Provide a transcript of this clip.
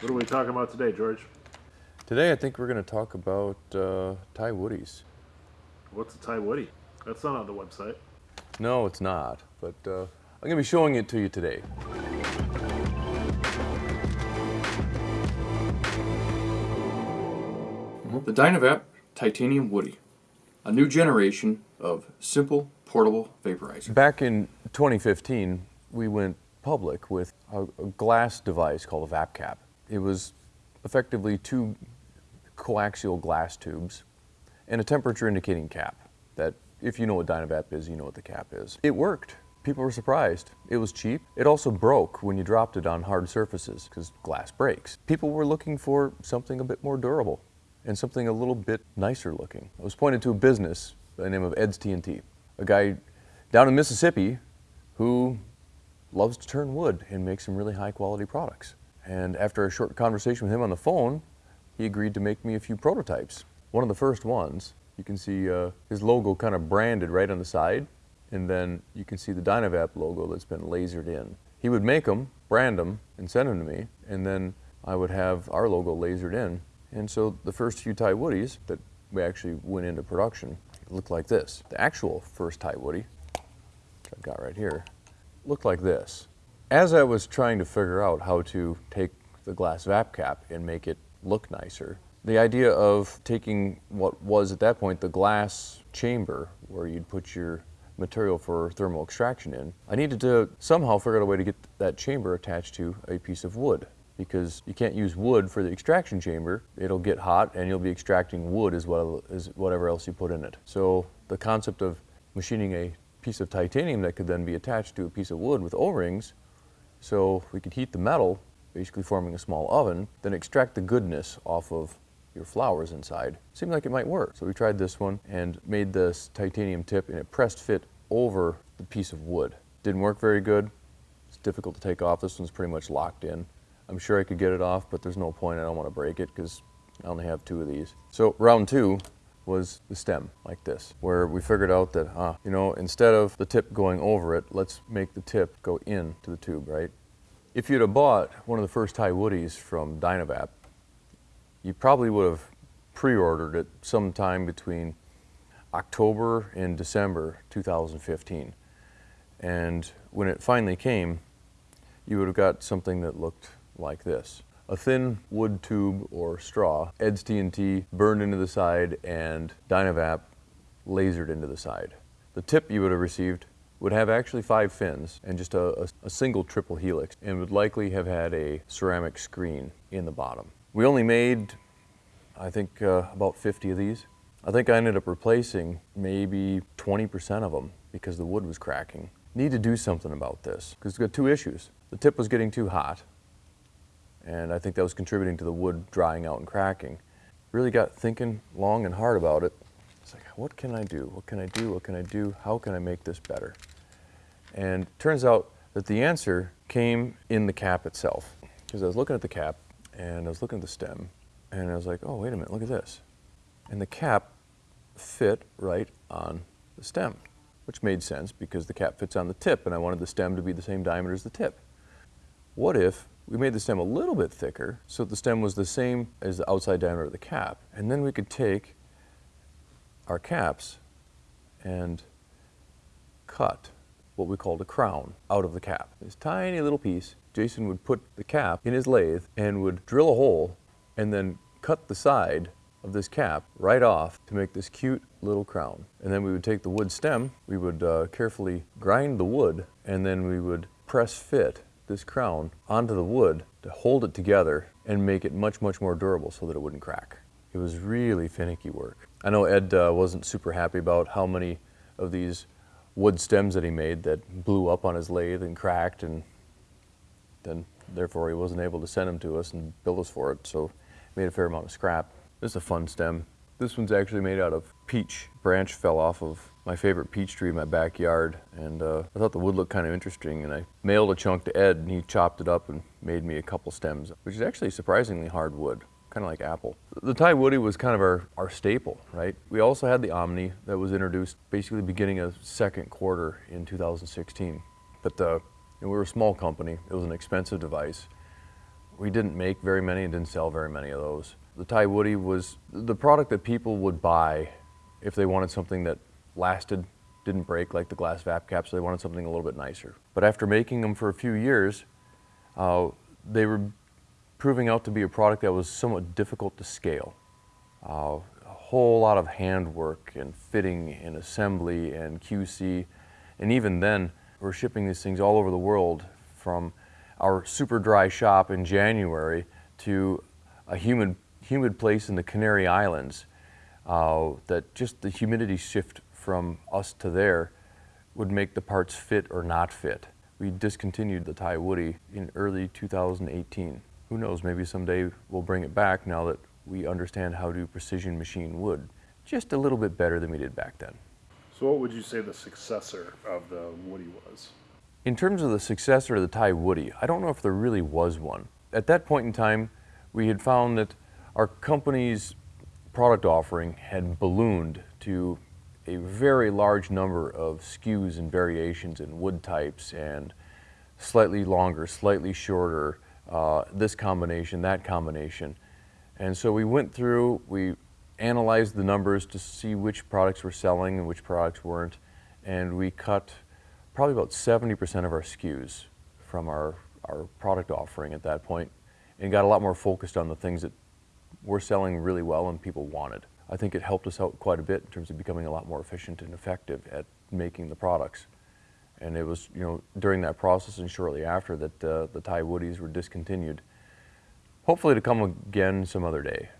What are we talking about today, George? Today I think we're going to talk about uh, Ti Woodies. What's a Ti Woody? That's not on the website. No, it's not, but uh, I'm going to be showing it to you today. The Dynavap Titanium Woody, a new generation of simple portable vaporizer. Back in 2015, we went public with a, a glass device called a VapCap. It was effectively two coaxial glass tubes and a temperature indicating cap that if you know what Dynavap is, you know what the cap is. It worked. People were surprised. It was cheap. It also broke when you dropped it on hard surfaces because glass breaks. People were looking for something a bit more durable and something a little bit nicer looking. I was pointed to a business by the name of Ed's TNT, a guy down in Mississippi who loves to turn wood and make some really high quality products. And after a short conversation with him on the phone, he agreed to make me a few prototypes. One of the first ones, you can see uh, his logo kind of branded right on the side, and then you can see the Dynavap logo that's been lasered in. He would make them, brand them, and send them to me, and then I would have our logo lasered in. And so the first few Ti Woodies that we actually went into production looked like this. The actual first Ti Woody, which I've got right here, looked like this. As I was trying to figure out how to take the glass VapCap and make it look nicer, the idea of taking what was at that point the glass chamber where you'd put your material for thermal extraction in, I needed to somehow figure out a way to get that chamber attached to a piece of wood because you can't use wood for the extraction chamber. It'll get hot and you'll be extracting wood as well as whatever else you put in it. So the concept of machining a piece of titanium that could then be attached to a piece of wood with O-rings so we could heat the metal, basically forming a small oven, then extract the goodness off of your flowers inside. Seemed like it might work. So we tried this one and made this titanium tip and it pressed fit over the piece of wood. Didn't work very good. It's difficult to take off. This one's pretty much locked in. I'm sure I could get it off, but there's no point. I don't want to break it because I only have two of these. So round two was the stem like this, where we figured out that, ah, you know, instead of the tip going over it, let's make the tip go into the tube, right? If you'd have bought one of the first Ti Woodies from Dynavap, you probably would have pre-ordered it sometime between October and December 2015. And when it finally came, you would have got something that looked like this. A thin wood tube or straw, Ed's TNT burned into the side and Dynavap lasered into the side. The tip you would have received would have actually five fins and just a, a, a, single triple helix and would likely have had a ceramic screen in the bottom. We only made, I think, uh, about 50 of these. I think I ended up replacing maybe 20% of them because the wood was cracking. Need to do something about this because it's got two issues. The tip was getting too hot and I think that was contributing to the wood drying out and cracking. Really got thinking long and hard about it. It's like, what can I do? What can I do? What can I do? How can I make this better? And turns out that the answer came in the cap itself. Because I was looking at the cap and I was looking at the stem and I was like, oh, wait a minute, look at this. And the cap fit right on the stem, which made sense because the cap fits on the tip and I wanted the stem to be the same diameter as the tip. What if we made the stem a little bit thicker so the stem was the same as the outside diameter of the cap. And then we could take our caps and cut what we called a crown out of the cap. This tiny little piece, Jason would put the cap in his lathe and would drill a hole and then cut the side of this cap right off to make this cute little crown. And then we would take the wood stem, we would uh, carefully grind the wood, and then we would press fit this crown onto the wood to hold it together and make it much, much more durable so that it wouldn't crack. It was really finicky work. I know Ed uh, wasn't super happy about how many of these wood stems that he made that blew up on his lathe and cracked and then therefore he wasn't able to send them to us and bill us for it so made a fair amount of scrap. This is a fun stem. This one's actually made out of peach. Branch fell off of my favorite peach tree in my backyard and uh, I thought the wood looked kind of interesting and I mailed a chunk to Ed and he chopped it up and made me a couple stems, which is actually surprisingly hard wood, kind of like apple. The Ti Woody was kind of our, our staple, right? We also had the Omni that was introduced basically beginning of second quarter in 2016. But uh, we were a small company, it was an expensive device. We didn't make very many and didn't sell very many of those. The Ti Woody was the product that people would buy if they wanted something that lasted, didn't break like the glass vap caps, so they wanted something a little bit nicer. But after making them for a few years, uh, they were proving out to be a product that was somewhat difficult to scale. Uh, a whole lot of handwork and fitting and assembly and QC. And even then, we're shipping these things all over the world from our super dry shop in January to a humid, humid place in the Canary Islands. Uh, that just the humidity shift from us to there would make the parts fit or not fit. We discontinued the Ti Woody in early 2018. Who knows, maybe someday we'll bring it back now that we understand how to precision machine wood just a little bit better than we did back then. So, what would you say the successor of the Woody was? In terms of the successor to the Ti Woody, I don't know if there really was one. At that point in time, we had found that our company's product offering had ballooned to a very large number of SKUs and variations in wood types and slightly longer, slightly shorter, uh, this combination, that combination. And so we went through, we analyzed the numbers to see which products were selling and which products weren't, and we cut probably about 70% of our SKUs from our, our product offering at that point and got a lot more focused on the things that were selling really well and people wanted. I think it helped us out quite a bit in terms of becoming a lot more efficient and effective at making the products. And it was, you know, during that process and shortly after that uh, the Ti Woodies were discontinued. Hopefully to come again some other day.